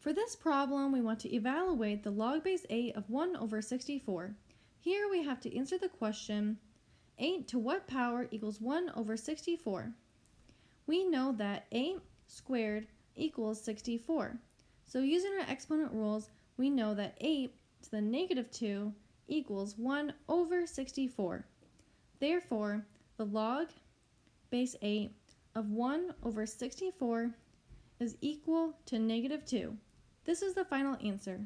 For this problem, we want to evaluate the log base 8 of 1 over 64. Here we have to answer the question, 8 to what power equals 1 over 64? We know that 8 squared equals 64. So using our exponent rules, we know that 8 to the negative 2 equals 1 over 64. Therefore, the log base 8 of 1 over 64 is equal to negative 2. This is the final answer.